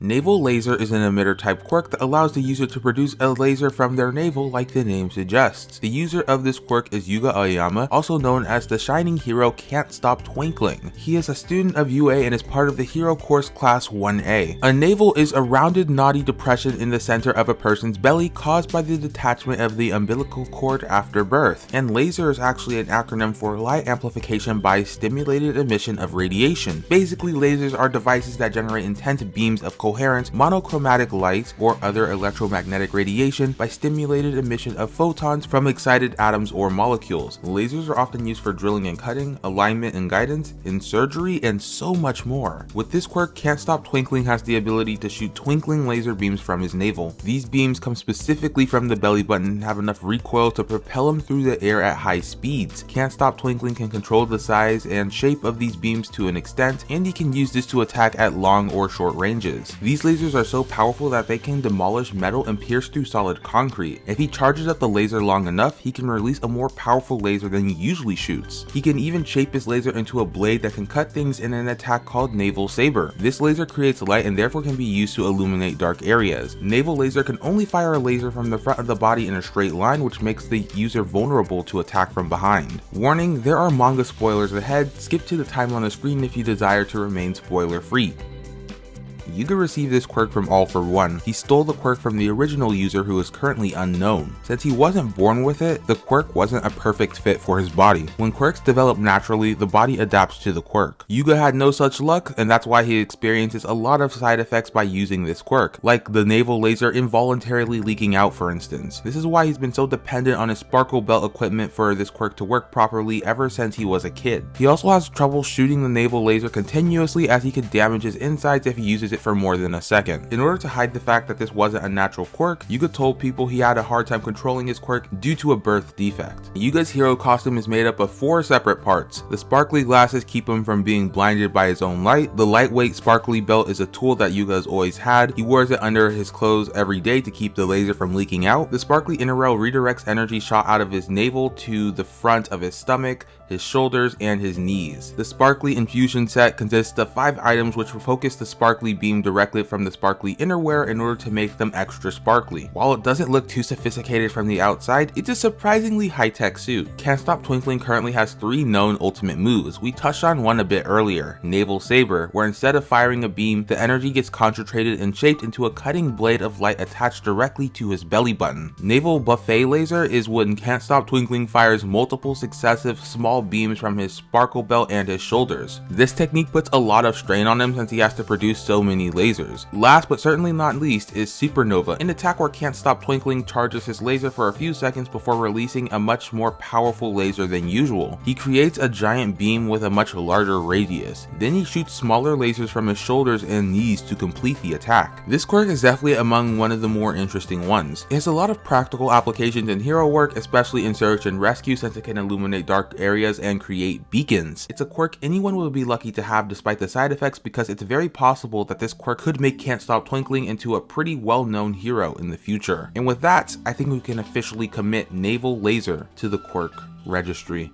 Navel Laser is an emitter type quirk that allows the user to produce a laser from their navel like the name suggests. The user of this quirk is Yuga Aoyama, also known as the shining hero Can't Stop Twinkling. He is a student of UA and is part of the hero course class 1A. A navel is a rounded knotty depression in the center of a person's belly caused by the detachment of the umbilical cord after birth, and laser is actually an acronym for light amplification by stimulated emission of radiation. Basically lasers are devices that generate intense beams of coherent monochromatic light or other electromagnetic radiation by stimulated emission of photons from excited atoms or molecules. Lasers are often used for drilling and cutting, alignment and guidance, in surgery, and so much more. With this quirk, Can't Stop Twinkling has the ability to shoot twinkling laser beams from his navel. These beams come specifically from the belly button and have enough recoil to propel him through the air at high speeds. Can't Stop Twinkling can control the size and shape of these beams to an extent, and he can use this to attack at long or short ranges. These lasers are so powerful that they can demolish metal and pierce through solid concrete. If he charges up the laser long enough, he can release a more powerful laser than he usually shoots. He can even shape his laser into a blade that can cut things in an attack called Navel Saber. This laser creates light and therefore can be used to illuminate dark areas. Navel Laser can only fire a laser from the front of the body in a straight line which makes the user vulnerable to attack from behind. Warning, there are manga spoilers ahead, skip to the time on the screen if you desire to remain spoiler free. Yuga received this quirk from All For One. He stole the quirk from the original user who is currently unknown. Since he wasn't born with it, the quirk wasn't a perfect fit for his body. When quirks develop naturally, the body adapts to the quirk. Yuga had no such luck, and that's why he experiences a lot of side effects by using this quirk, like the navel laser involuntarily leaking out for instance. This is why he's been so dependent on his sparkle belt equipment for this quirk to work properly ever since he was a kid. He also has trouble shooting the navel laser continuously as he could damage his insides if he uses it for more than a second. In order to hide the fact that this wasn't a natural quirk, Yuga told people he had a hard time controlling his quirk due to a birth defect. Yuga's hero costume is made up of four separate parts. The sparkly glasses keep him from being blinded by his own light, the lightweight sparkly belt is a tool that Yuga has always had, he wears it under his clothes every day to keep the laser from leaking out, the sparkly innerwear redirects energy shot out of his navel to the front of his stomach, his shoulders, and his knees. The sparkly infusion set consists of five items which focus the sparkly beam directly from the sparkly innerwear in order to make them extra sparkly. While it doesn't look too sophisticated from the outside, it's a surprisingly high-tech suit. Can't Stop Twinkling currently has three known ultimate moves. We touched on one a bit earlier, Navel Saber, where instead of firing a beam, the energy gets concentrated and shaped into a cutting blade of light attached directly to his belly button. Navel Buffet Laser is when Can't Stop Twinkling fires multiple successive small beams from his sparkle belt and his shoulders. This technique puts a lot of strain on him since he has to produce so many lasers. Last but certainly not least is Supernova, an attack where Can't Stop Twinkling charges his laser for a few seconds before releasing a much more powerful laser than usual. He creates a giant beam with a much larger radius. Then he shoots smaller lasers from his shoulders and knees to complete the attack. This quirk is definitely among one of the more interesting ones. It has a lot of practical applications in hero work, especially in search and rescue since it can illuminate dark areas areas and create beacons. It's a quirk anyone would be lucky to have despite the side effects because it's very possible that this quirk could make Can't Stop Twinkling into a pretty well-known hero in the future. And with that, I think we can officially commit Navel Laser to the quirk registry.